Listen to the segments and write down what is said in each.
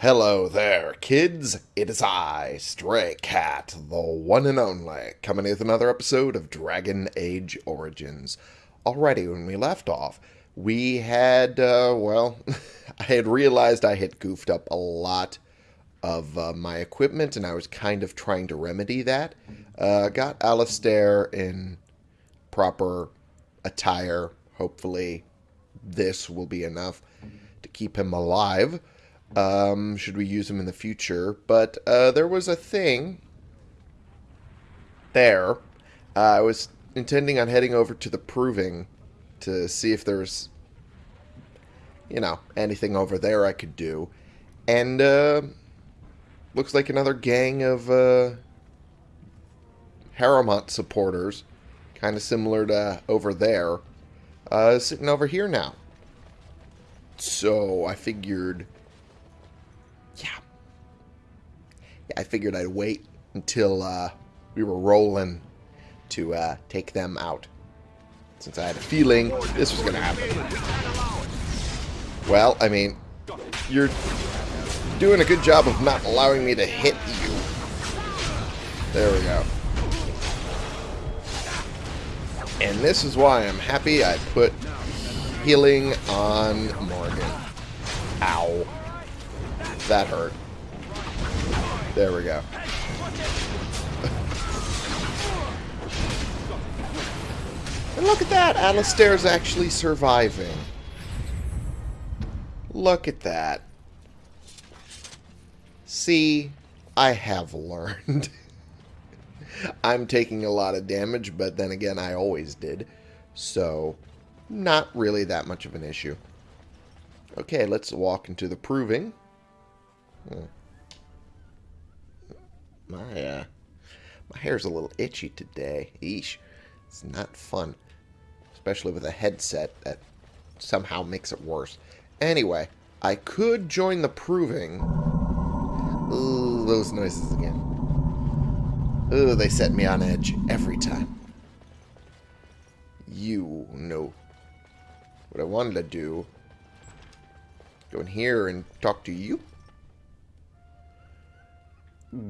Hello there, kids. It is I, Stray Cat, the one and only, coming with another episode of Dragon Age Origins. Alrighty, when we left off, we had, uh, well, I had realized I had goofed up a lot of uh, my equipment, and I was kind of trying to remedy that. Uh, got Alistair in proper attire. Hopefully, this will be enough to keep him alive. Um, should we use them in the future? But uh, there was a thing there. Uh, I was intending on heading over to the proving to see if there's, you know, anything over there I could do. And uh, looks like another gang of uh, Harrowmont supporters, kind of similar to over there, uh, sitting over here now. So I figured I figured I'd wait until uh, we were rolling to uh, take them out. Since I had a feeling this was going to happen. Well, I mean, you're doing a good job of not allowing me to hit you. There we go. And this is why I'm happy I put healing on Morgan. Ow. That hurt. There we go. and look at that! Alistair's actually surviving. Look at that. See, I have learned. I'm taking a lot of damage, but then again, I always did. So, not really that much of an issue. Okay, let's walk into the proving. Hmm. My, uh, my hair's a little itchy today. Eesh. It's not fun. Especially with a headset that somehow makes it worse. Anyway, I could join the proving. Ooh, those noises again. Ooh, they set me on edge every time. You know what I wanted to do. Go in here and talk to you.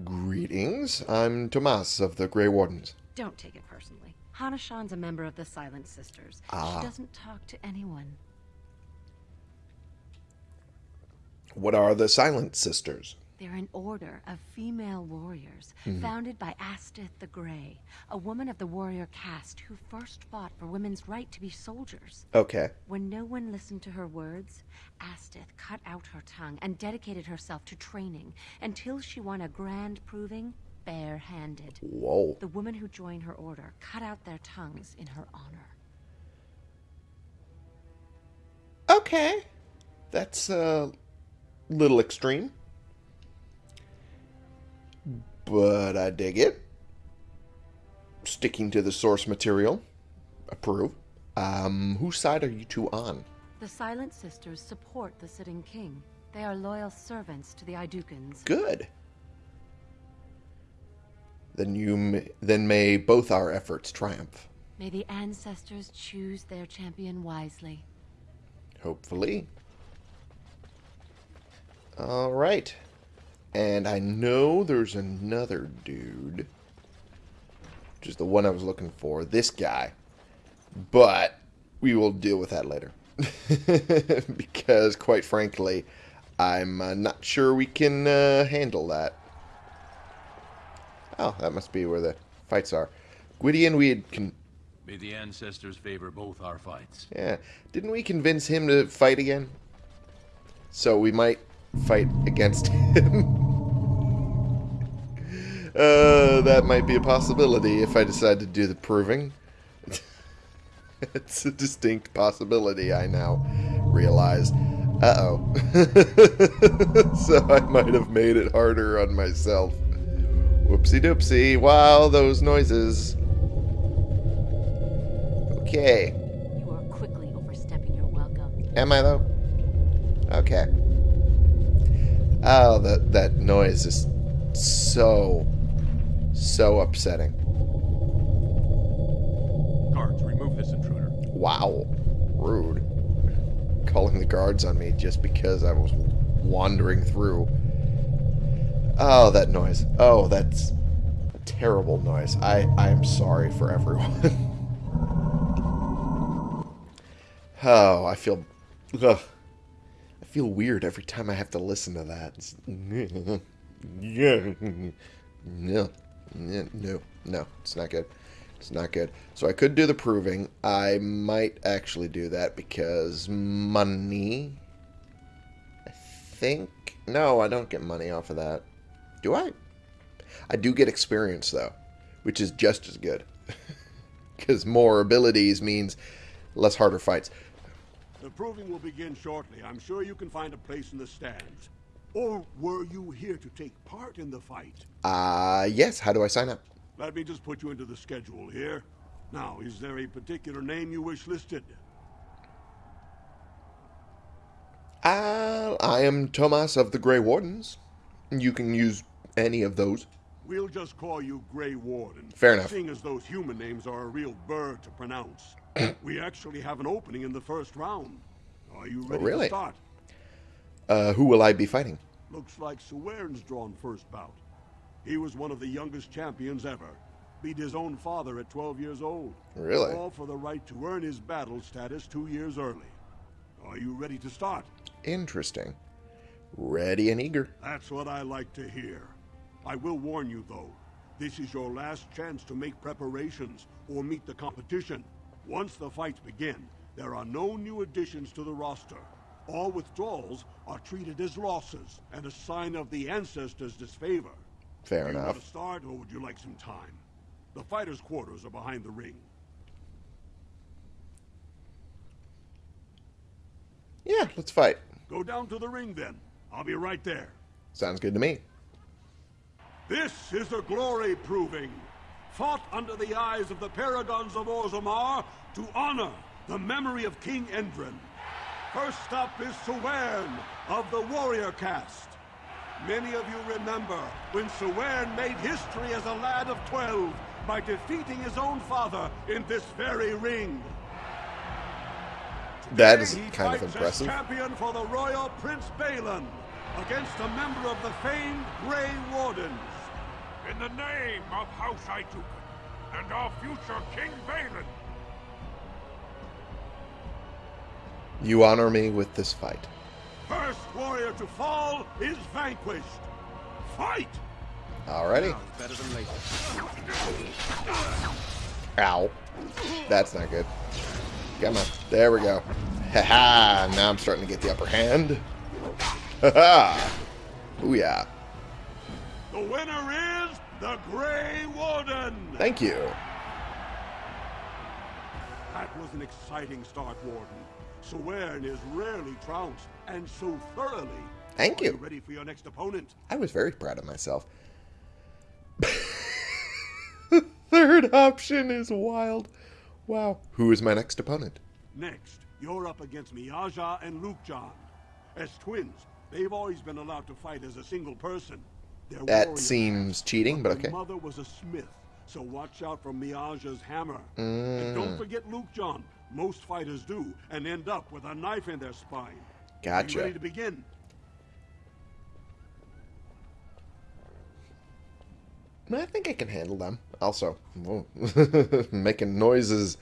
Greetings. I'm Tomas of the Grey Wardens. Don't take it personally. Hanashan's a member of the Silent Sisters. Ah. She doesn't talk to anyone. What are the Silent Sisters? They're an order of female warriors mm-hmm. founded by Astyth the Grey, a woman of the warrior caste who first fought for women's right to be soldiers. Okay. When no one listened to her words, Astyth cut out her tongue and dedicated herself to training until she won a grand proving barehanded. Whoa. The women who joined her order cut out their tongues in her honor. Okay. That's a little extreme. But I dig it. Sticking to the source material. Approve. Um, whose side are you two on? The Silent Sisters support the sitting king. They are loyal servants to the Aeducans. Good. Then you may, then may both our efforts triumph. May the ancestors choose their champion wisely. Hopefully. All right. And I know there's another dude. Which is the one I was looking for. This guy. But we will deal with that later. because, quite frankly, I'm uh, not sure we can uh, handle that. Oh, that must be where the fights are. Gwydion, we had... Con- May the ancestors favor both our fights. yeah. Didn't we convince him to fight again? So we might fight against him. uh, that might be a possibility if I decide to do the proving. it's a distinct possibility, I now realize. Uh-oh. so I might have made it harder on myself. Whoopsie doopsie. Wow, those noises. Okay. You are quickly overstepping your welcome. Am I though? Okay. Oh, that that noise is so so upsetting. Guards, remove this intruder. Wow. Rude. Calling the guards on me just because I was wandering through. Oh, that noise. Oh, that's a terrible noise. I, I am sorry for everyone. oh, I feel... Ugh. I feel weird every time I have to listen to that. No. No. No. It's not good. It's not good. So I could do the proving. I might actually do that because money. I think. No, I don't get money off of that. Do I? I do get experience, though, which is just as good. Because more abilities means less harder fights. The proving will begin shortly. I'm sure you can find a place in the stands. Or were you here to take part in the fight? Uh, yes. How do I sign up? Let me just put you into the schedule here. Now, is there a particular name you wish listed? Uh, I am Tomas of the Grey Wardens. You can use any of those. We'll just call you Grey Warden. Fair enough. Seeing as those human names are a real burr to pronounce. we actually have an opening in the first round. Are you ready really? to start? Uh, who will I be fighting? Looks like Suern's drawn first bout. He was one of the youngest champions ever. Beat his own father at 12 years old. Really? All for the right to earn his battle status two years early. Are you ready to start? Interesting. Ready and eager. That's what I like to hear. I will warn you, though. This is your last chance to make preparations or meet the competition. Once the fights begin, there are no new additions to the roster. All withdrawals are treated as losses and a sign of the ancestors' disfavor. Fair you want enough. to start, or would you like some time? The fighters' quarters are behind the ring. Yeah, let's fight. Go down to the ring, then. I'll be right there. Sounds good to me. This is the glory proving, fought under the eyes of the paragons of Orzammar to honor the memory of King Endrin. First up is Suern of the warrior caste. Many of you remember when Suern made history as a lad of 12 by defeating his own father in this very ring. That is Today he kind of fights impressive. As champion for the royal Prince Bhelen against a member of the famed Grey Wardens. In the name of House Aeducan and our future King Bhelen, You honor me with this fight. First warrior to fall is vanquished. Fight! Alrighty. Better than later. Ow. That's not good. Come on. There we go. Ha ha. Now I'm starting to get the upper hand. Ha ha. Ooh yeah. The winner is the Grey Warden. Thank you. That was an exciting start, Warden. Suern is rarely trounced, and so thoroughly. Thank you. you ready for your next opponent? I was very proud of myself. the third option is wild. Wow. Who is my next opponent? Next, you're up against Miaja and Luke John. As twins, they've always been allowed to fight as a single person. They're That seems cheating, but their okay. mother was a smith, so watch out for Miaja's hammer. Mm. And don't forget Lukejan. Most fighters do, and end up with a knife in their spine. Gotcha. You ready to begin? I think I can handle them. Also, making noises.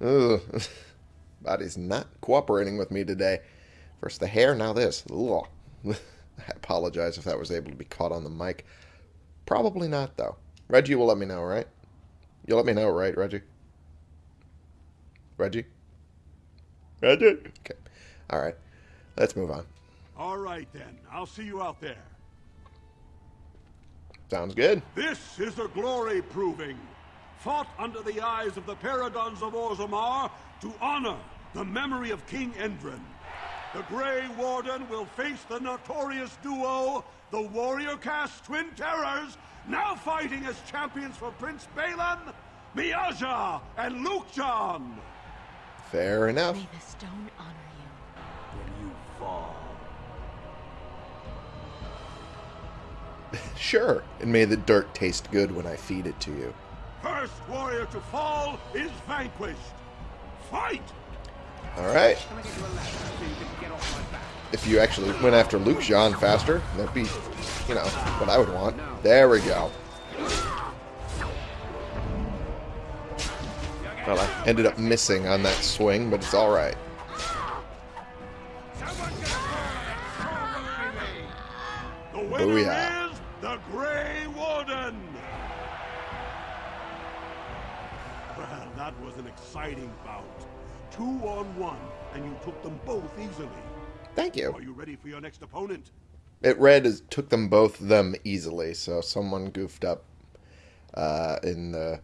Ugh. Body's not cooperating with me today. First the hair, now this. Ugh. I apologize if that was able to be caught on the mic. Probably not, though. Reggie will let me know, right? You'll let me know, right, Reggie? Reggie? Reggie? Okay. All right. Let's move on. All right, then. I'll see you out there. Sounds good. This is the glory proving, fought under the eyes of the paragons of Orzammar to honor the memory of King Endrin. The Grey Warden will face the notorious duo, the Warrior Cast Twin Terrors, now fighting as champions for Prince Bhelen, Miaja and Lukejan. Fair enough. May the stone honor you. When you fall. Sure. And may the dirt taste good when I feed it to you. First warrior to fall is vanquished. Fight! Alright. If you actually went after Luke Jean faster, that'd be, you know, what I would want. There we go. Well, I ended up missing on that swing, but it's alright. The winner Booyah. is the Grey Warden! Well, that was an exciting bout. Two on one, and you took them both easily. Thank you. Are you ready for your next opponent? It read as took them both them easily, so someone goofed up uh, in the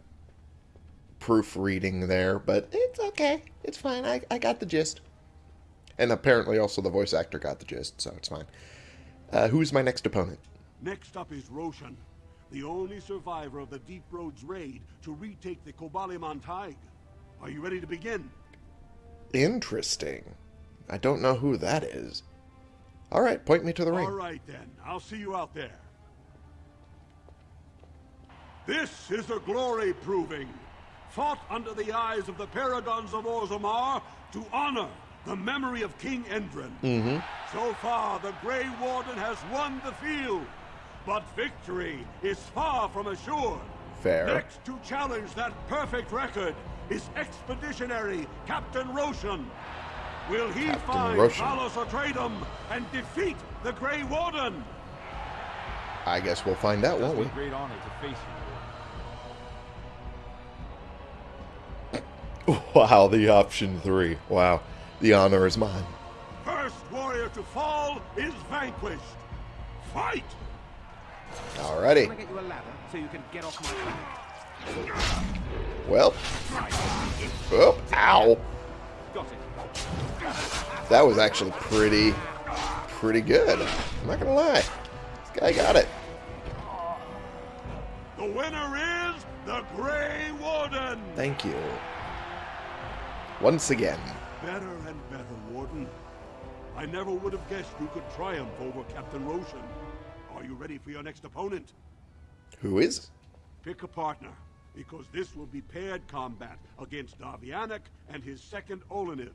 proofreading there, but it's okay. It's fine. I, I got the gist. And apparently also the voice actor got the gist, so it's fine. Uh, who's my next opponent? Next up is Roshan, the only survivor of the Deep Roads raid to retake the Kobali Montaig. Are you ready to begin? Interesting. I don't know who that is. Alright, point me to the ring. All right then, I'll see you out there. This is a glory proving, fought under the eyes of the Paragons of Orzammar to honor the memory of King Endrin. Mm-hmm. So far, the Grey Warden has won the field, but victory is far from assured. Fair. Next to challenge that perfect record is Expeditionary Captain Roshan. Will he find Roshan. Talos Atreidim and defeat the Grey Warden? I guess we'll find out, won't we? great honor to face you. Wow, the option three. Wow. The honor is mine. First warrior to fall is vanquished. Fight! Alrighty. get you a ladder so you can get off my back. Well. Oh, ow. That was actually pretty, pretty good. I'm not gonna lie. This guy got it. The winner is the Grey Warden! Thank you. Once again. Better and better, Warden. I never would have guessed you could triumph over Captain Roshan. Are you ready for your next opponent? Who is? Pick a partner, because this will be paired combat against Davianic and his second Oleniv.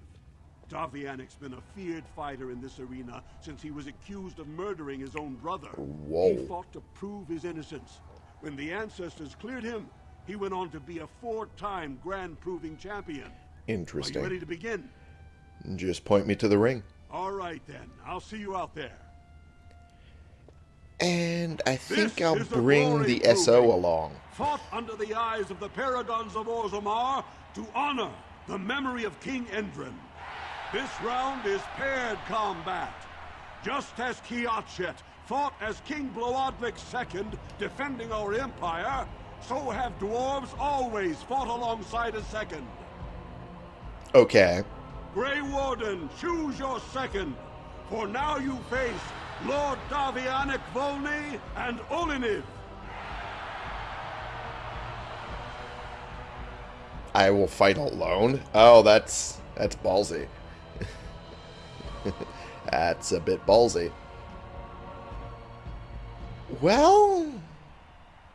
Davianic's been a feared fighter in this arena since he was accused of murdering his own brother. Whoa. He fought to prove his innocence. When the ancestors cleared him, he went on to be a four-time Grand Proving Champion. Are you ready Interesting. to begin? Just point me to the ring. All right then, I'll see you out there. And I think This I'll the bring the SO along. Fought under the eyes of the Paragons of Orzammar to honor the memory of King Endrin. This round is paired combat. Just as Kiatchet fought as King Bloodwick II, defending our empire, so have dwarves always fought alongside a second. Okay. Grey Warden, choose your second, for now you face Lord Davianic Volney and Oleniv. I will fight alone. Oh, that's that's ballsy. that's a bit ballsy. Well,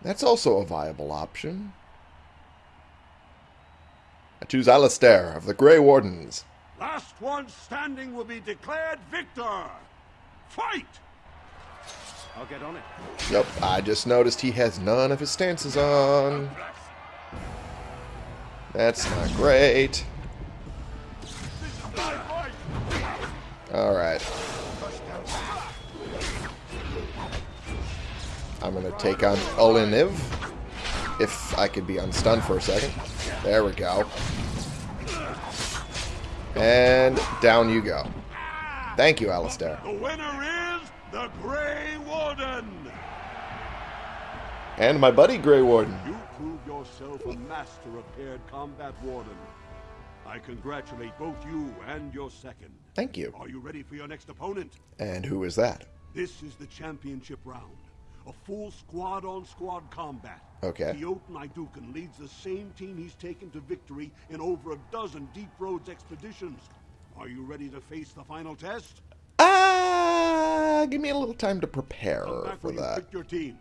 that's also a viable option. I choose Alistair of the Grey Wardens. Last one standing will be declared victor. Fight! I'll get on it. Nope, I just noticed he has none of his stances on. That's not great. Alright. I'm gonna take on Oliniv. If I could be unstunned for a second. There we go. And down you go. Thank you, Alistair. The winner is the Grey Warden. And my buddy Grey Warden. You prove yourself a master of paired combat, Warden. I congratulate both you and your second. Thank you. Are you ready for your next opponent? And who is that? This is the championship round. A full squad-on-squad combat. Okay. Teoten Aeducan leads the same team he's taken to victory in over a dozen Deep Roads expeditions. Are you ready to face the final test? Ah, give me a little time to prepare for you that team.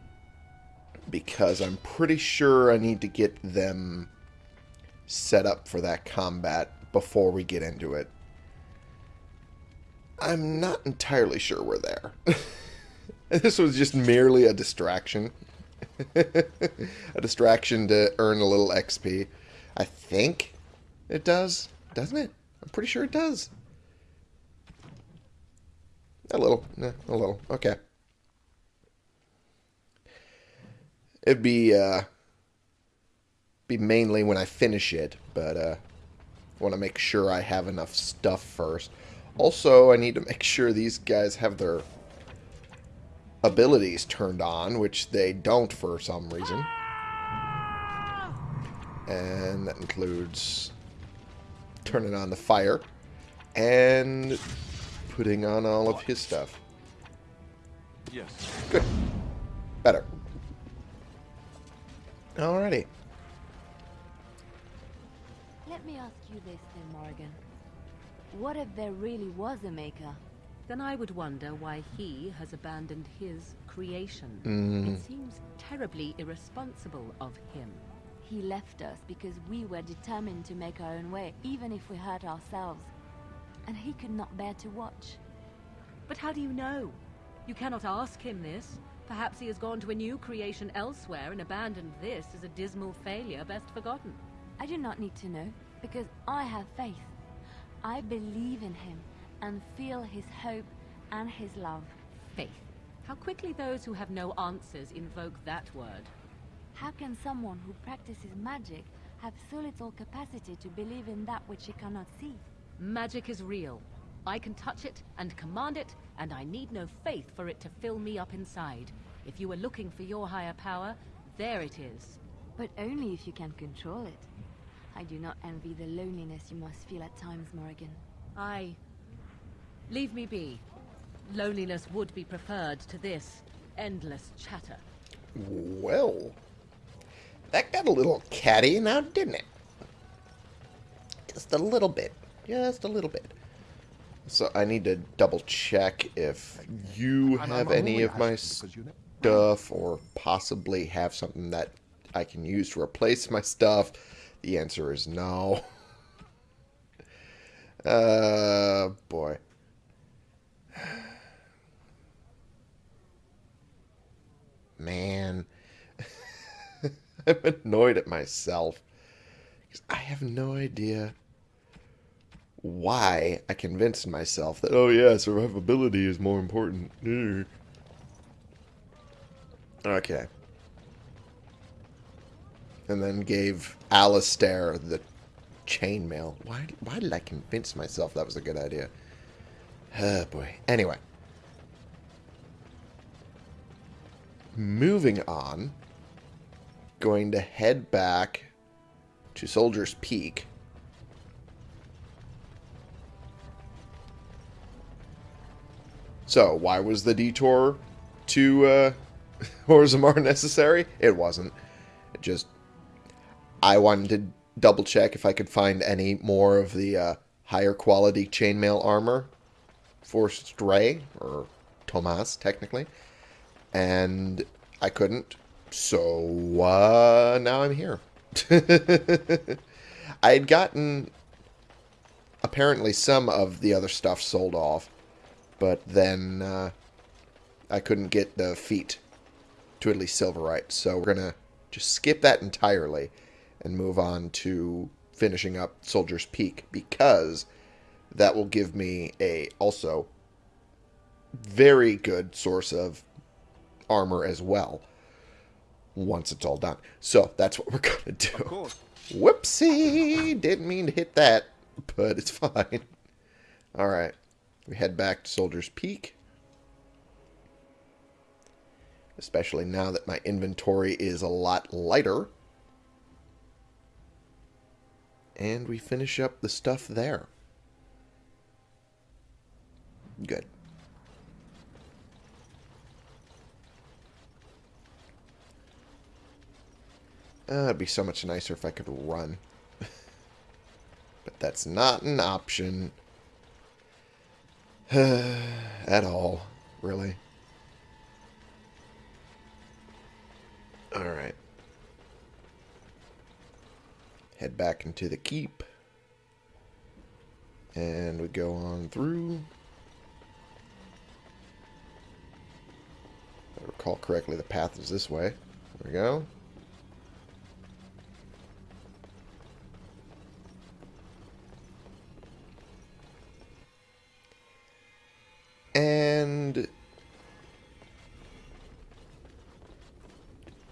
because I'm pretty sure I need to get them set up for that combat before we get into it. I'm not entirely sure we're there. this was just merely a distraction. a distraction to earn a little XP. I think it does, doesn't it? I'm pretty sure it does. A little, eh, a little. Okay. It'd be uh, be mainly when I finish it, but uh, I want to make sure I have enough stuff first. Also, I need to make sure these guys have their abilities turned on, which they don't for some reason. And that includes turning on the fire and putting on all of his stuff. Yes. Good. Better. Alrighty. Let me ask you this then, Morrigan. What if there really was a maker? Then I would wonder why he has abandoned his creation. Mm. It seems terribly irresponsible of him. He left us because we were determined to make our own way, even if we hurt ourselves. And he could not bear to watch. But how do you know? You cannot ask him this. Perhaps he has gone to a new creation elsewhere and abandoned this as a dismal failure best forgotten. I do not need to know, because I have faith. I believe in him, and feel his hope and his love. Faith. How quickly those who have no answers invoke that word. How can someone who practices magic have so little capacity to believe in that which he cannot see? Magic is real. I can touch it and command it, and I need no faith for it to fill me up inside. If you are looking for your higher power, there it is. But only if you can control it. I do not envy the loneliness you must feel at times, Morrigan. I... Leave me be. Loneliness would be preferred to this endless chatter. Well, that got a little catty now, didn't it? Just a little bit. Just a little bit. So I need to double check if you have any of my asking because you know- stuff or possibly have something that I can use to replace my stuff. The answer is no. Uh, boy. Man. I'm annoyed at myself. 'Cause I have no idea why I convinced myself that, oh yeah, survivability is more important. Okay. And then gave Alistair the chainmail. Why, why did I convince myself that was a good idea? Oh boy. Anyway. Moving on. Going to head back to Soldier's Peak. So, why was the detour to uh, Orzammar necessary? It wasn't. It just... I wanted to double check if I could find any more of the uh, higher quality chainmail armor for Stray, or Tomas, technically. And I couldn't. So, uh, now I'm here. I had gotten apparently some of the other stuff sold off, but then uh, I couldn't get the feet to at least Silverite. So we're going to just skip that entirely and move on to finishing up Soldier's Peak because that will give me a also very good source of armor as well once it's all done. So that's what we're going to do. Of. Whoopsie! Didn't mean to hit that, but it's fine. Alright. We head back to Soldier's Peak. Especially now that my inventory is a lot lighter. And we finish up the stuff there. Good. Uh, it'd be so much nicer if I could run. but that's not an option. At all, really. Alright. Head back into the keep. And we go on through. Recall correctly, the path is this way. There we go. And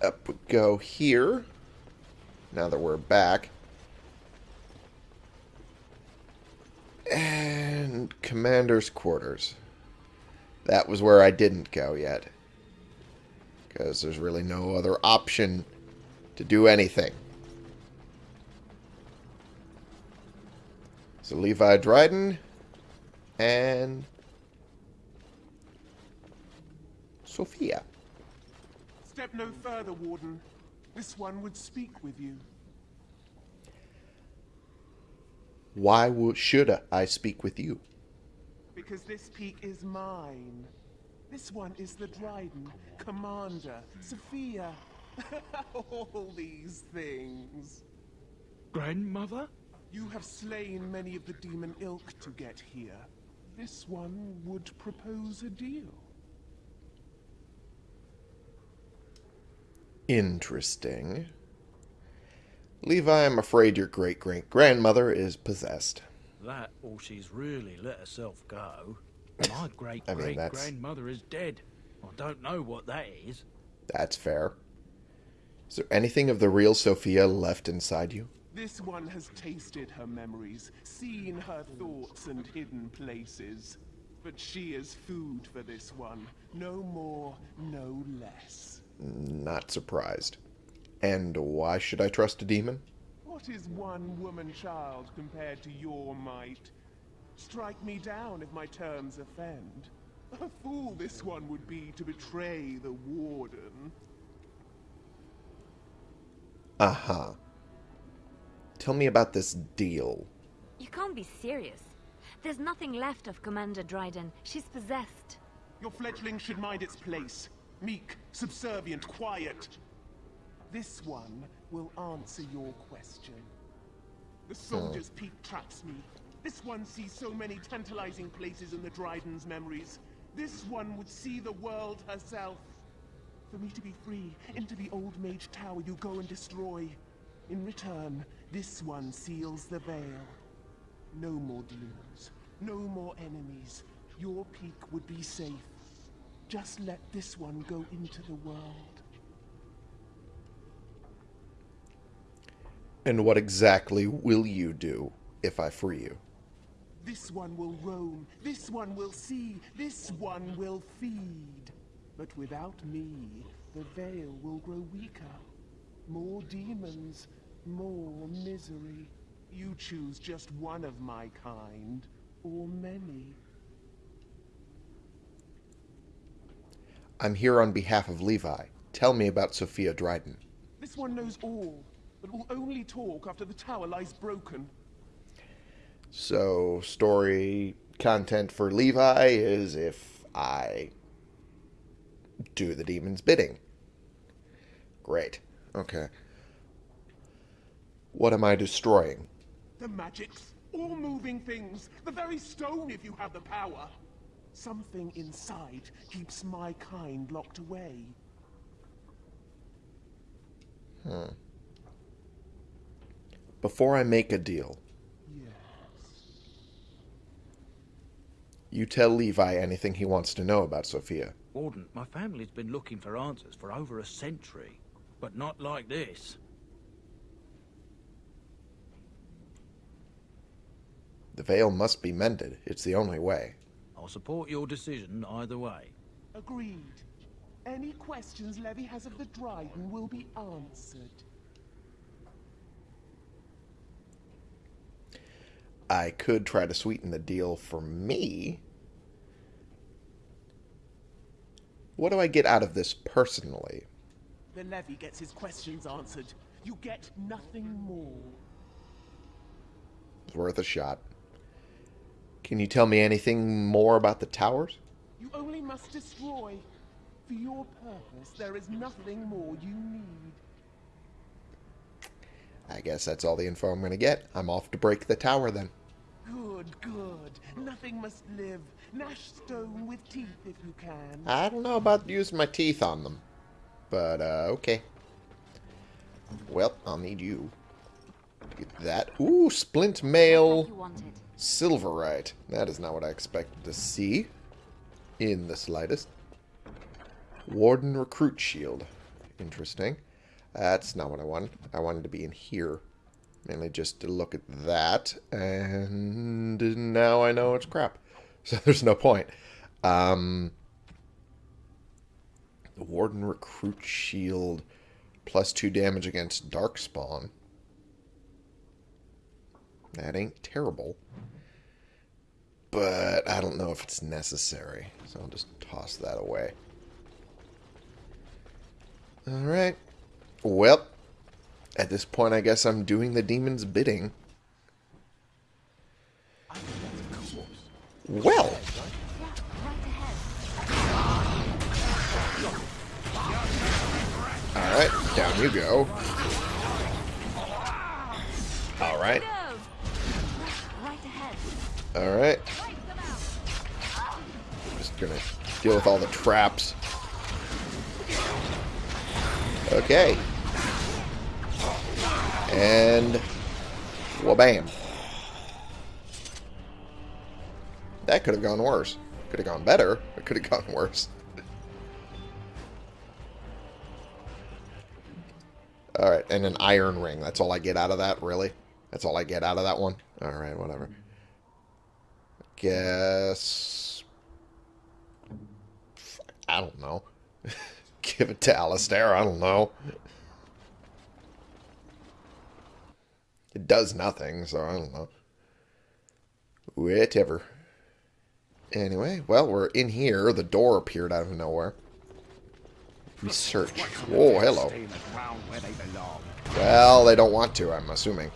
up we go here. Now that we're back. And commander's quarters. That was where I didn't go yet. Because there's really no other option to do anything. So Levi Dryden and Sophia. Step no further, Warden. This one would speak with you. Why should I speak with you? Because this peak is mine. This one is the Dryden, Commander, Sophia. All these things. Grandmother? You have slain many of the demon ilk to get here. This one would propose a deal. Interesting. Levi, I'm afraid your great great grandmother is possessed. That or she's really let herself go. My great I mean, great that's- grandmother is dead. I don't know what that is. That's fair. Is there anything of the real Sophia left inside you? This one has tasted her memories, seen her thoughts and hidden places. But she is food for this one. No more, no less. Not surprised. And why should I trust a demon? What is one woman child compared to your might? Strike me down if my terms offend. A fool this one would be to betray the warden. Uh huh. Tell me about this deal. You can't be serious. There's nothing left of Commander Dryden. She's possessed. Your fledgling should mind its place. Meek, subservient, quiet. This one will answer your question. The soldier's peak traps me. This one sees so many tantalizing places in the Dryden's memories. This one would see the world herself. For me to be free, into the old mage tower you go and destroy. In return, this one seals the veil. No more demons. No more enemies. Your peak would be safe. Just let this one go into the world. And what exactly will you do if I free you? This one will roam. This one will see. This one will feed. But without me, the veil will grow weaker. More demons, more misery. You choose just one of my kind, or many. I'm here on behalf of Levi. Tell me about Sophia Dryden. This one knows all, but will only talk after the tower lies broken. So, story content for Levi is if I do the demon's bidding. Great. Okay. What am I destroying? The magics, all moving things, the very stone if you have the power. Something inside keeps my kind locked away. Hmm. Before I make a deal, you tell Levi anything he wants to know about Sophia. Warden, my family's been looking for answers for over a century. But not like this. The veil must be mended. It's the only way. I'll support your decision either way. Agreed. Any questions Levi has of the Dryden will be answered. I could try to sweeten the deal for me. What do I get out of this personally? The Levi gets his questions answered. You get nothing more. It's worth a shot. Can you tell me anything more about the towers? You only must destroy. For your purpose, there is nothing more you need. I guess that's all the info I'm going to get. I'm off to break the tower then. Good, good. Nothing must live. Gnash stone with teeth if you can. I don't know about using my teeth on them. But, uh, okay. Well, I'll need you. Get that. Ooh, splint mail. You wanted. Silverite. That is not what I expected to see. In the slightest. Warden Recruit Shield. Interesting. That's not what I wanted. I wanted to be in here. Mainly just to look at that. And now I know it's crap. So there's no point. Um, the Warden Recruit Shield. Plus two damage against Darkspawn. That ain't terrible. But I don't know if it's necessary. So I'll just toss that away. Alright. Well, at this point, I guess I'm doing the demon's bidding. Well, alright, down you go. Alright, alright. Just gonna deal with all the traps. Okay. And well, bam. That could have gone worse. Could have gone better, but could have gone worse. Alright, and an iron ring. That's all I get out of that, really? That's all I get out of that one? Alright, whatever. Guess... I don't know. Give it to Alistair, I don't know. It does nothing, so I don't know. Whatever. Anyway, well, we're in here. The door appeared out of nowhere. Research. Oh, hello. Well, they don't want to, I'm assuming.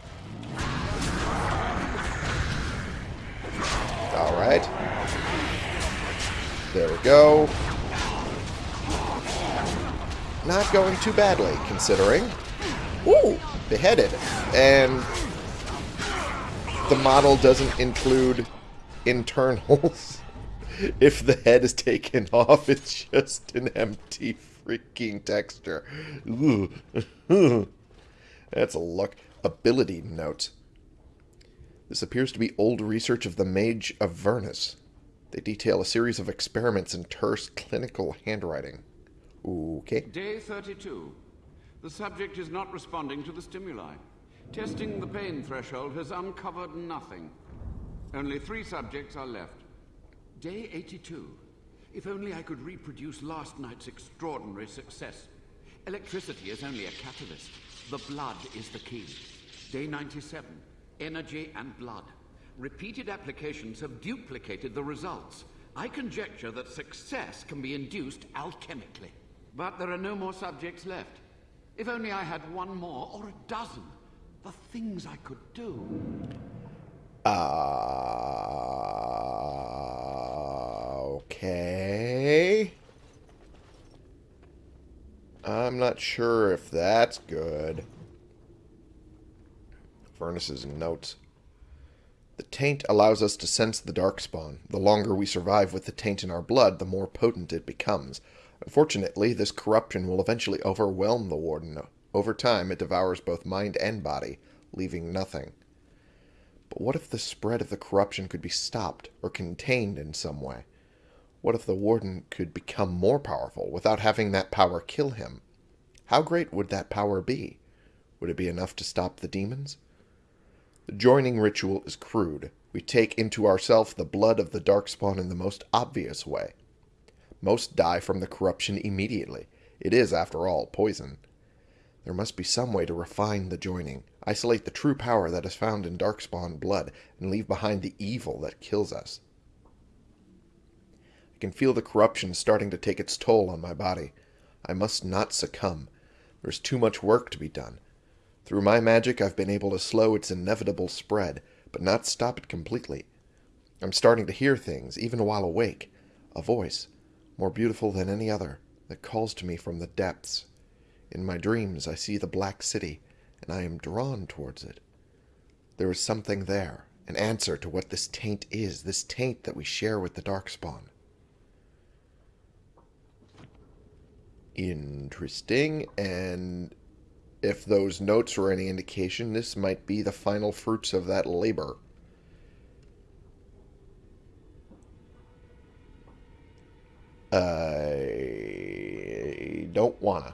Alright. There we go. Not going too badly, considering. Woo! Beheaded. And the model doesn't include internals. if the head is taken off, it's just an empty freaking texture. That's a luck. Ability note. This appears to be old research of the Mage Avernus. They detail a series of experiments in terse clinical handwriting. Okay. Day 32. The subject is not responding to the stimuli. Testing the pain threshold has uncovered nothing. Only three subjects are left. Day 82. If only I could reproduce last night's extraordinary success. Electricity is only a catalyst. The blood is the key. Day 97. Energy and blood. Repeated applications have duplicated the results. I conjecture that success can be induced alchemically. But there are no more subjects left. If only I had one more or a dozen. The things I could do. Uh, okay. I'm not sure if that's good. Furnace's and notes. The taint allows us to sense the darkspawn. The longer we survive with the taint in our blood, the more potent it becomes. Unfortunately, this corruption will eventually overwhelm the Warden. Over time, it devours both mind and body, leaving nothing. But what if the spread of the corruption could be stopped or contained in some way? What if the Warden could become more powerful without having that power kill him? How great would that power be? Would it be enough to stop the demons? The joining ritual is crude. We take into ourselves the blood of the darkspawn in the most obvious way. Most die from the corruption immediately. It is, after all, poison. There must be some way to refine the joining, isolate the true power that is found in darkspawn blood, and leave behind the evil that kills us. I can feel the corruption starting to take its toll on my body. I must not succumb. There's too much work to be done. Through my magic, I've been able to slow its inevitable spread, but not stop it completely. I'm starting to hear things, even while awake. A voice, more beautiful than any other, that calls to me from the depths. In my dreams, I see the Black City, and I am drawn towards it. There is something there, an answer to what this taint is, this taint that we share with the Darkspawn. Interesting, and if those notes were any indication, this might be the final fruits of that labor. I don't wanna.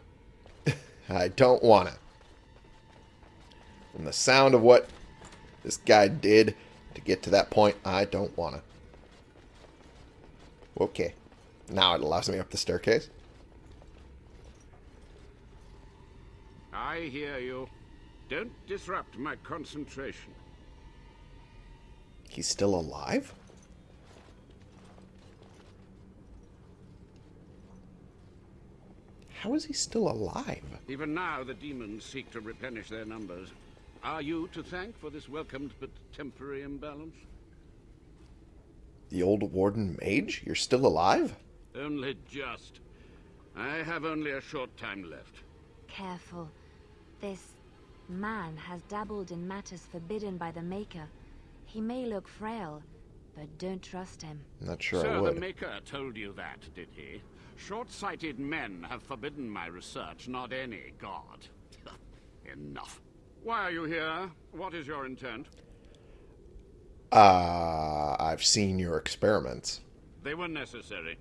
I don't wanna. From the sound of what this guy did to get to that point, I don't wanna. Okay. Now it allows me up the staircase. I hear you. Don't disrupt my concentration. He's still alive? How is he still alive? Even now, the demons seek to replenish their numbers. Are you to thank for this welcomed but temporary imbalance? The old warden mage? You're still alive? Only just. I have only a short time left. Careful. This man has dabbled in matters forbidden by the Maker. He may look frail, but don't trust him. Not sure I Sir, the. Maker told you that, did he? Short-sighted men have forbidden my research, not any god. Enough. Why are you here? What is your intent? Uh, I've seen your experiments. They were necessary.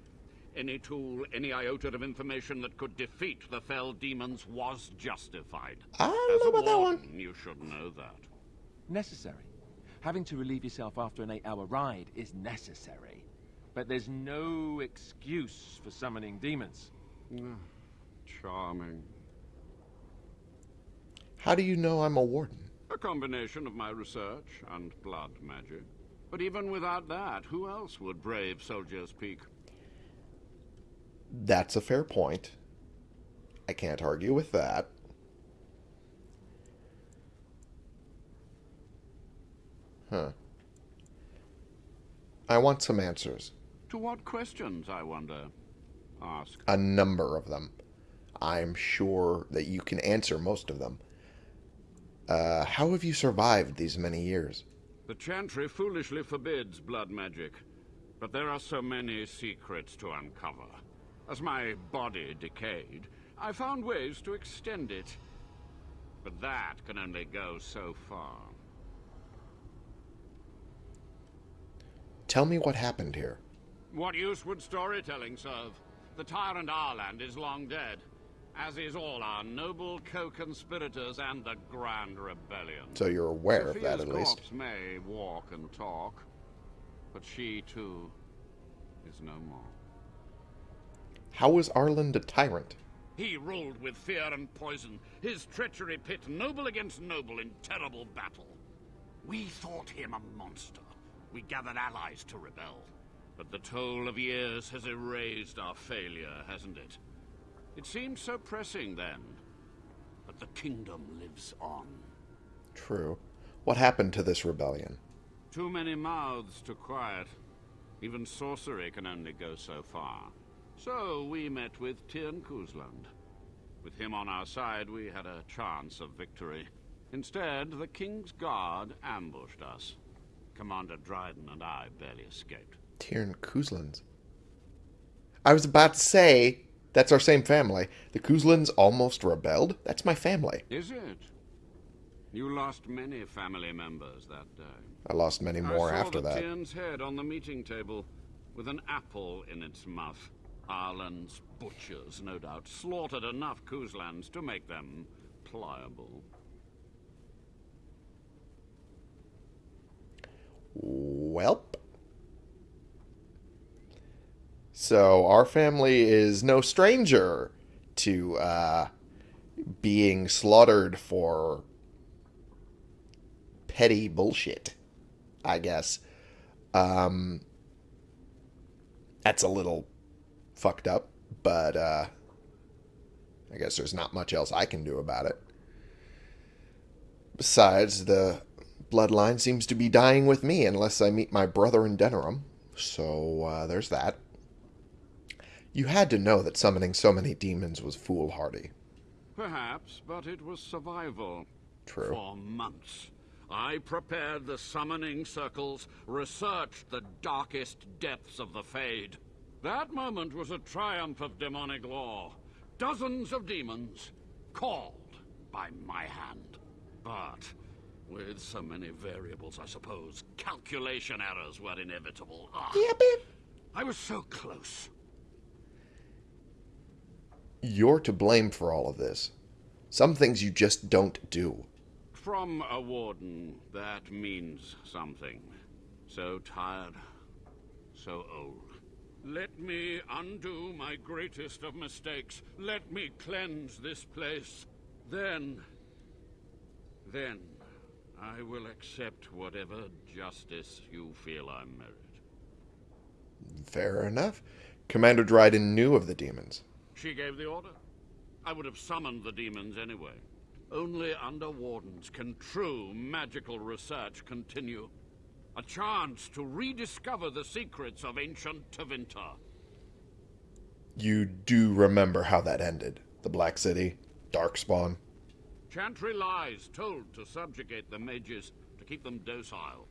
Any tool, any iota of information that could defeat the fell demons was justified. I don't As know a about that one. You should know that. Necessary. Having to relieve yourself after an eight-hour ride is necessary. But there's no excuse for summoning demons. Mm, charming. How do you know I'm a warden? A combination of my research and blood magic. But even without that, who else would brave Soldier's Peak? That's a fair point. I can't argue with that. Huh. I want some answers. To what questions, I wonder? Ask. A number of them. I'm sure that you can answer most of them. Uh, how have you survived these many years? The Chantry foolishly forbids blood magic, but there are so many secrets to uncover. As my body decayed, I found ways to extend it. But that can only go so far. Tell me what happened here. What use would storytelling serve? The tyrant Arland is long dead, as is all our noble co-conspirators and the Grand Rebellion. So you're aware of that at least. corpse may walk and talk, but she too is no more. How was Arland a tyrant? He ruled with fear and poison, his treachery pit noble against noble in terrible battle. We thought him a monster. We gathered allies to rebel. But the toll of years has erased our failure, hasn't it? It seemed so pressing then. But the kingdom lives on. True. What happened to this rebellion? Too many mouths to quiet. Even sorcery can only go so far. So we met with Tyrn Cousland. With him on our side, we had a chance of victory. Instead, the King's Guard ambushed us. Commander Dryden and I barely escaped. Tyrn Couslands. I was about to say, that's our same family. The Couslands almost rebelled? That's my family. Is it? You lost many family members that day. I lost many more I saw after the that. Tyrn's head on the meeting table, with an apple in its mouth. Arland's butchers, no doubt, slaughtered enough Couslands to make them pliable. Welp. So our family is no stranger to uh, being slaughtered for petty bullshit, I guess. Um, that's a little fucked up, but uh, I guess there's not much else I can do about it. Besides, the bloodline seems to be dying with me unless I meet my brother in Denerim. So uh, there's that. You had to know that summoning so many demons was foolhardy. Perhaps, but it was survival. True. For months. I prepared the summoning circles, researched the darkest depths of the Fade. That moment was a triumph of demonic law. Dozens of demons, called by my hand. But, with so many variables, I suppose, calculation errors were inevitable. Ah, I was so close. You're to blame for all of this. Some things you just don't do. From a warden, that means something. So tired, so old. Let me undo my greatest of mistakes. Let me cleanse this place. Then... Then... I will accept whatever justice you feel I merit. Fair enough. Commander Dryden knew of the demons. She gave the order. I would have summoned the demons anyway. Only under wardens can true magical research continue. A chance to rediscover the secrets of ancient Tevinter. You do remember how that ended. The Black City, Darkspawn. Chantry lies told to subjugate the mages, to keep them docile.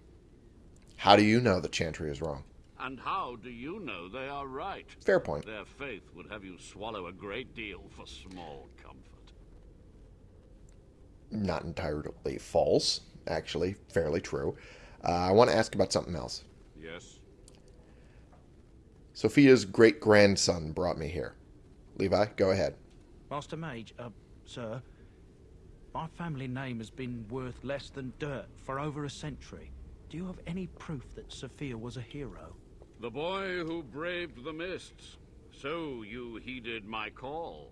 How do you know that Chantry is wrong? And how do you know they are right? Fair point. Their faith would have you swallow a great deal for small comfort. Not entirely false. Actually, fairly true. Uh, I want to ask about something else. Yes? Sophia's great grandson brought me here. Levi, go ahead. Master Mage, uh, sir, my family name has been worth less than dirt for over a century. Do you have any proof that Sophia was a hero? The boy who braved the mists. So you heeded my call.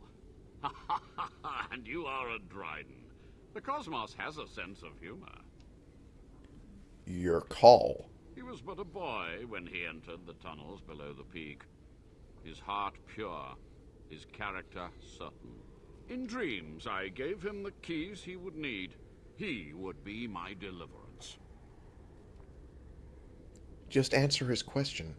and you are a Dryden. The cosmos has a sense of humor. Your call. He was but a boy when he entered the tunnels below the peak. His heart pure, his character certain. In dreams, I gave him the keys he would need. He would be my deliverance. Just answer his question.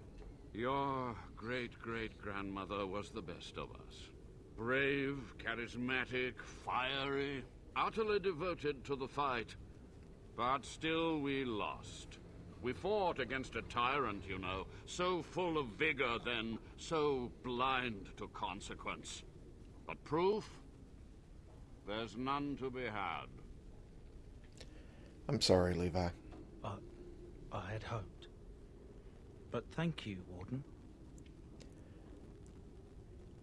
Your great-great-grandmother was the best of us. Brave, charismatic, fiery, utterly devoted to the fight. But still we lost. We fought against a tyrant, you know, so full of vigor then, so blind to consequence. But proof? There's none to be had. I'm sorry, Levi. I, I had hoped. But thank you, Warden.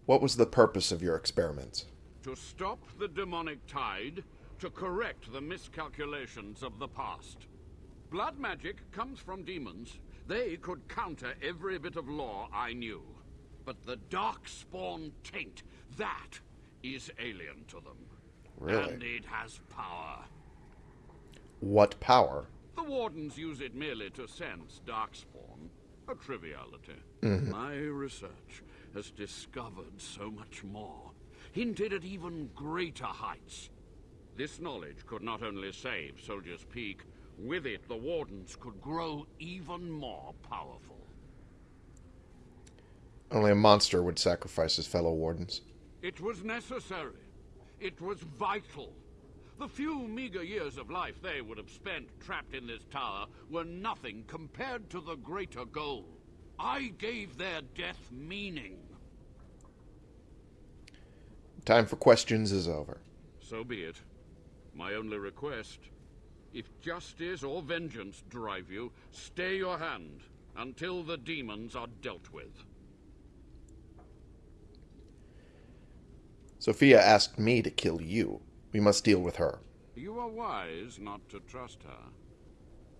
What was the purpose of your experiments? To stop the demonic tide, to correct the miscalculations of the past. Blood magic comes from demons. They could counter every bit of law I knew. But the Darkspawn taint, that is alien to them. Really? And it has power. What power? The Wardens use it merely to sense Darkspawn. A triviality. Mhm. My research has discovered so much more. Hinted at even greater heights. This knowledge could not only save Soldier's Peak, with it the Wardens could grow even more powerful. Only a monster would sacrifice his fellow wardens. It was necessary. It was vital. The few meager years of life they would have spent trapped in this tower were nothing compared to the greater goal. I gave their death meaning. Time for questions is over. So be it. My only request, if justice or vengeance drive you, stay your hand until the demons are dealt with. Sophia asked me to kill you. We must deal with her. You are wise not to trust her.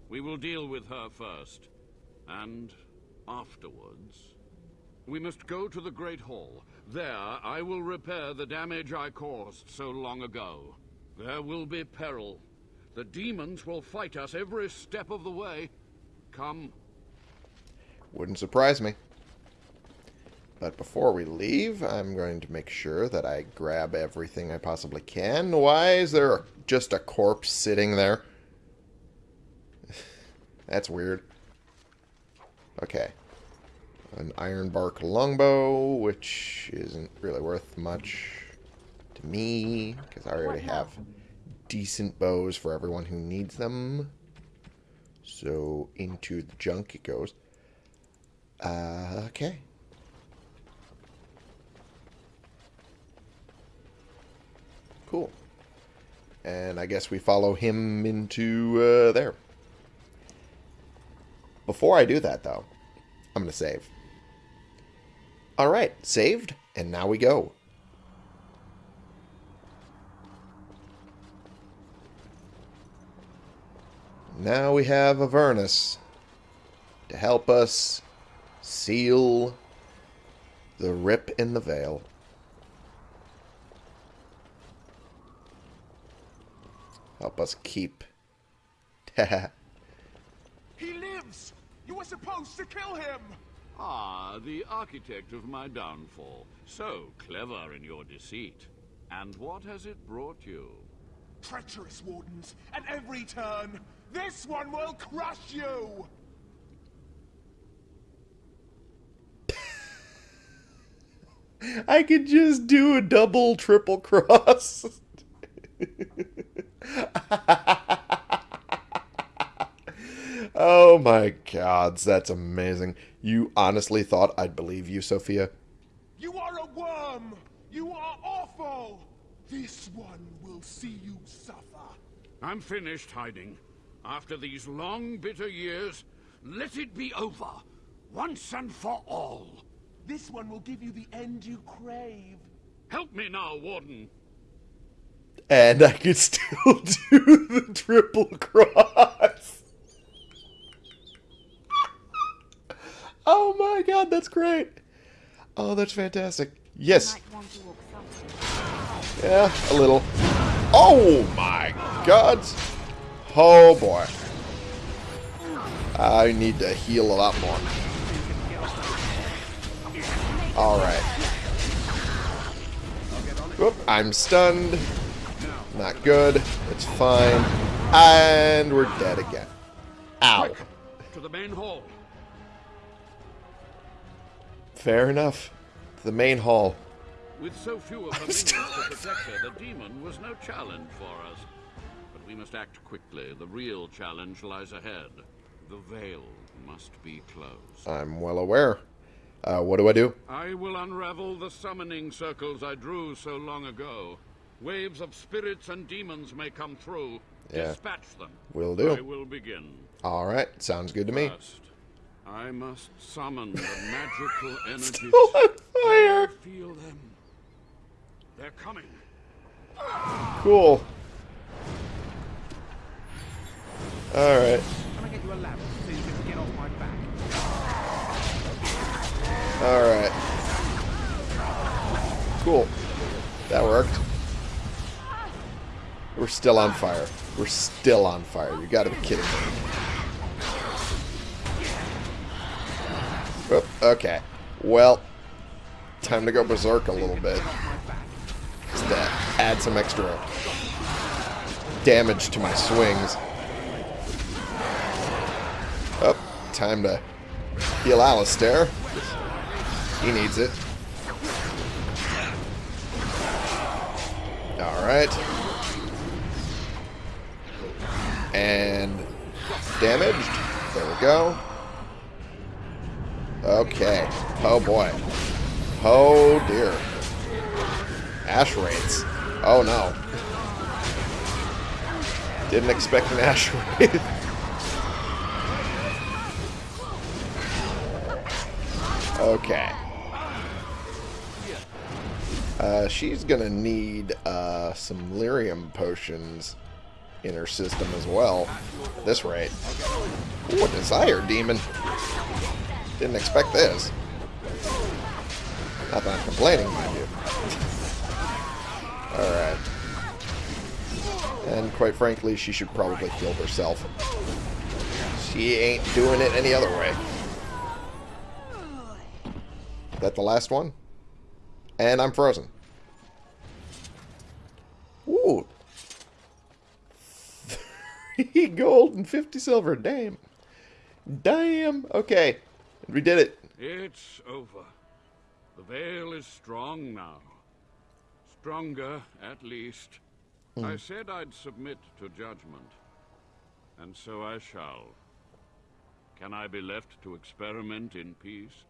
We will deal with her first, and afterwards. We must go to the Great Hall. There, I will repair the damage I caused so long ago. There will be peril. The demons will fight us every step of the way. Come. Wouldn't surprise me. But before we leave, I'm going to make sure that I grab everything I possibly can. Why is there just a corpse sitting there? That's weird. Okay. An iron bark longbow, which isn't really worth much to me, because I already have decent bows for everyone who needs them. So into the junk it goes. Uh, okay. Cool. And I guess we follow him into uh, there. Before I do that, though, I'm going to save. Alright, saved, and now we go. Now we have Avernus to help us seal the rip in the veil. Help us keep. He lives! You were supposed to kill him! Ah, the architect of my downfall. So clever in your deceit. And what has it brought you? Treacherous wardens, at every turn! This one will crush you! I could just do a double, triple cross. oh my gods, that's amazing. You honestly thought I'd believe you, Sophia? You are a worm! You are awful! This one will see you suffer. I'm finished hiding. After these long, bitter years, let it be over. Once and for all. This one will give you the end you crave. Help me now, Warden. And I could still do the triple cross. oh my god, that's great. Oh, that's fantastic. Yes. Yeah, a little. Oh my god. Oh boy. I need to heal a lot more. Alright. Whoop, I'm stunned. Not good. It's fine. And we're dead again. Ow. To the main hall. Fair enough. To The main hall. With so few of the minions to protect her, the demon was no challenge for us. But we must act quickly. The real challenge lies ahead. The veil must be closed. I'm well aware. Uh, what do I do? I will unravel the summoning circles I drew so long ago. Waves of spirits and demons may come through. Yeah. Dispatch them. Will do. I will begin. Alright, sounds good to me. First, I must summon the magical energies. Still on fire! Feel them. They're coming. Cool. Alright. Can I get you a lamp so you can get off my back? Alright. Cool. That worked. We're still on fire. We're still on fire. You gotta be kidding me. Oop, okay. Well, time to go berserk a little bit. Just to add some extra damage to my swings. Oh, time to heal Alistair. He needs it. Alright. And damaged. There we go. Okay. Oh boy. Oh dear. Ash wraiths. Oh no. Didn't expect an ash wraith. okay. Uh, she's gonna need uh, some lyrium potions in her system as well. This rate. Ooh, a desire demon. Didn't expect this. Not that I'm complaining, mind you. Alright. And quite frankly, she should probably kill herself. She ain't doing it any other way. That the last one? And I'm frozen. Ooh. 3 gold and 50 silver. Damn. Damn. Okay. We did it. It's over. The veil is strong now. Stronger, at least. Hmm. I said I'd submit to judgment, and so I shall. Can I be left to experiment in peace?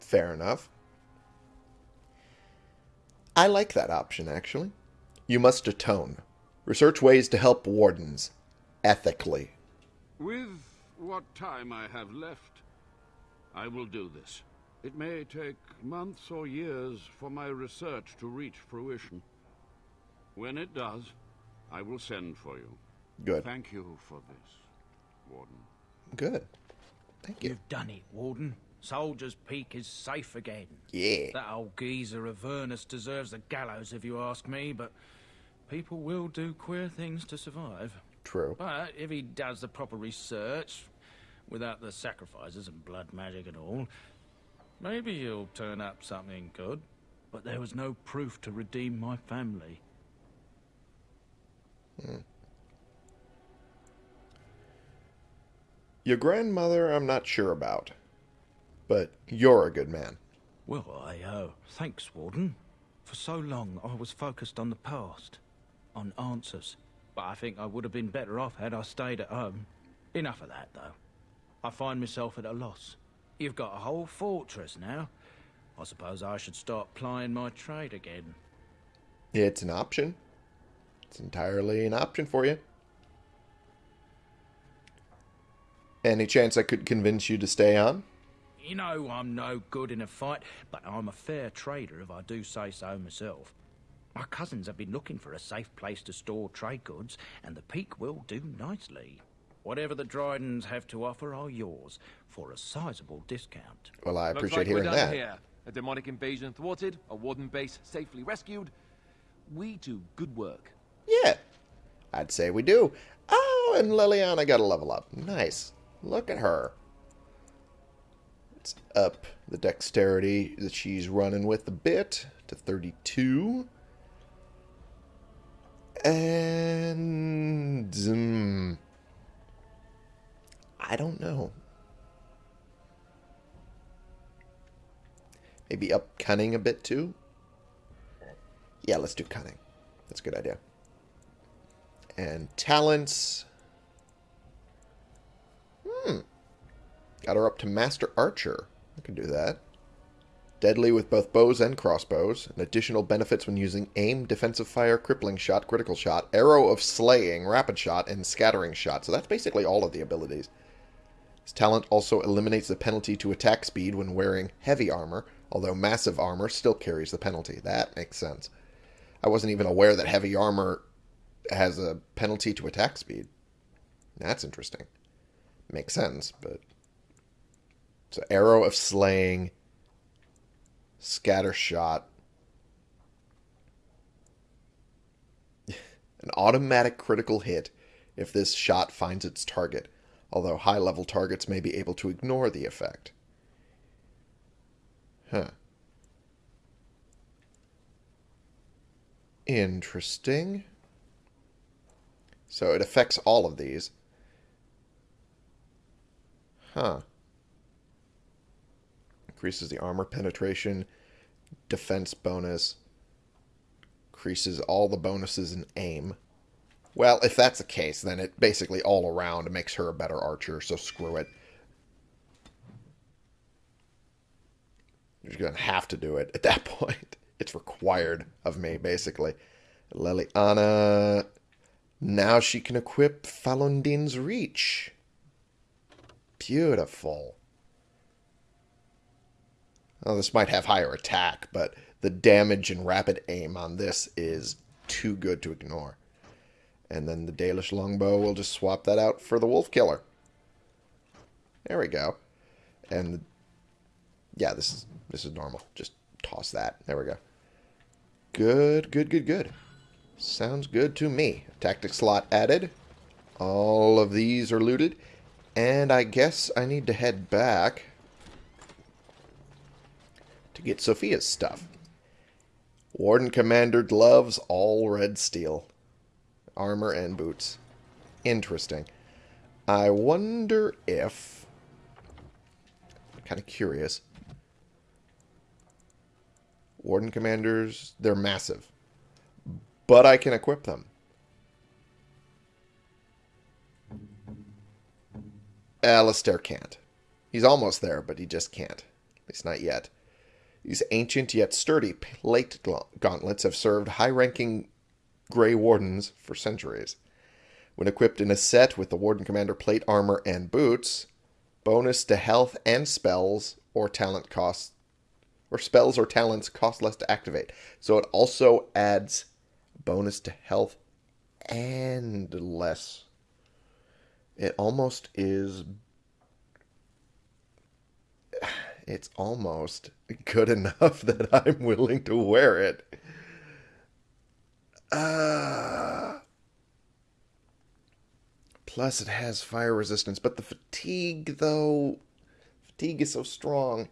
Fair enough. I like that option, actually. You must atone. Research ways to help wardens. Ethically. With what time I have left, I will do this. It may take months or years for my research to reach fruition. When it does, I will send for you. Good. Thank you for this, Warden. Good. Thank you. You've done it, Warden. Soldier's Peak is safe again. Yeah. That old geezer Avernus deserves the gallows if you ask me, but people will do queer things to survive. True. But if he does the proper research, without the sacrifices and blood magic and all, maybe he'll turn up something good. But there was no proof to redeem my family. Hmm. Your grandmother, I'm not sure about. But you're a good man. Well, I, uh, thanks, Warden. For so long, I was focused on the past, on answers. But I think I would have been better off had I stayed at home. Enough of that, though. I find myself at a loss. You've got a whole fortress now. I suppose I should start plying my trade again. It's an option. It's entirely an option for you. Any chance I could convince you to stay on? You know I'm no good in a fight, but I'm a fair trader if I do say so myself. My cousins have been looking for a safe place to store trade goods, and the Peak will do nicely. Whatever the Drydens have to offer are yours, for a sizable discount. Well, I Looks appreciate like we're hearing done that. Here. A demonic invasion thwarted, a warden base safely rescued. We do good work. Yeah, I'd say we do. Oh, and Leliana got a level up. Nice. Look at her. Up the dexterity that she's running with a bit to 32. And... Um, I don't know. Maybe up cunning a bit too? Yeah, let's do cunning. That's a good idea. And talents. Hmm. Got her up to Master Archer. I can do that. Deadly with both bows and crossbows. And additional benefits when using aim, defensive fire, crippling shot, critical shot, arrow of slaying, rapid shot, and scattering shot. So that's basically all of the abilities. His talent also eliminates the penalty to attack speed when wearing heavy armor, although massive armor still carries the penalty. That makes sense. I wasn't even aware that heavy armor has a penalty to attack speed. That's interesting. Makes sense, but so arrow of slaying, scatter shot, an automatic critical hit if this shot finds its target, although high level targets may be able to ignore the effect. Huh. Interesting. So it affects all of these. Huh. Increases the armor penetration, defense bonus, increases all the bonuses in aim. Well, if that's the case, then it basically all around makes her a better archer, so screw it. You're going to have to do it at that point. It's required of me, basically. Leliana. Now she can equip Falon'Din's Reach. Beautiful. Well, this might have higher attack, but the damage and rapid aim on this is too good to ignore. And then the Dalish Longbow we'll just swap that out for the Wolf Killer. There we go. And the, yeah, this is this is normal. Just toss that. There we go. Good, good, good, good. Sounds good to me. Tactic slot added. All of these are looted. And I guess I need to head back get Sophia's stuff. Warden Commander gloves, all red steel. Armor and boots. Interesting. I wonder if... Kind of curious. Warden Commanders, they're massive. But I can equip them. Alistair can't. He's almost there, but he just can't. At least not yet. These ancient yet sturdy plate gauntlets have served high-ranking Grey Wardens for centuries. When equipped in a set with the Warden Commander plate armor and boots, bonus to health and spells or talent costs or spells or talents cost less to activate. So it also adds bonus to health and less. It almost is it's almost good enough that I'm willing to wear it. Uh, plus, it has fire resistance, but the fatigue, though, fatigue is so strong.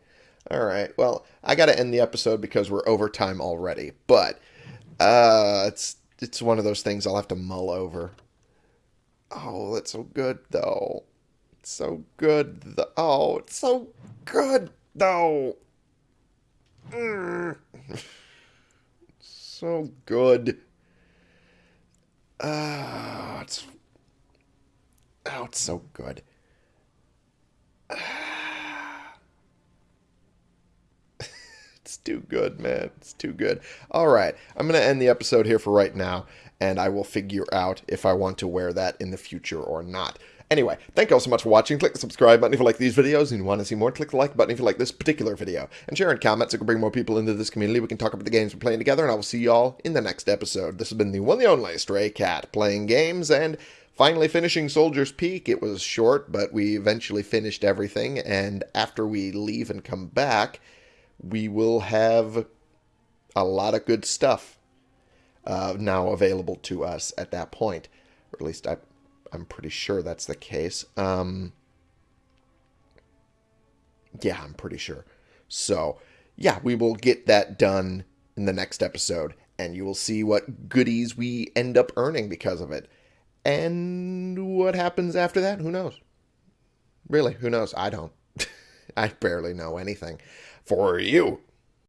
All right, well, I got to end the episode because we're over time already, but uh, it's it's one of those things I'll have to mull over. Oh, that's so good, though. It's so good. Th- oh, it's so good, though. Mm. so good. Ah, uh, it's oh, it's so good. it's too good, man. It's too good. All right, I'm gonna end the episode here for right now, and I will figure out if I want to wear that in the future or not. Anyway, thank you all so much for watching. Click the subscribe button if you like these videos and you want to see more. Click the like button if you like this particular video. And share and comment so we can bring more people into this community. We can talk about the games we're playing together, and I will see y'all in the next episode. This has been the one and only Stray Cat playing games and finally finishing Soldier's Peak. It was short, but we eventually finished everything. And after we leave and come back, we will have a lot of good stuff uh, now available to us at that point. Or at least I, I'm pretty sure that's the case. Um, yeah, I'm pretty sure. So, yeah, we will get that done in the next episode, and you will see what goodies we end up earning because of it. And what happens after that, who knows? Really, who knows? I don't. I barely know anything. For you,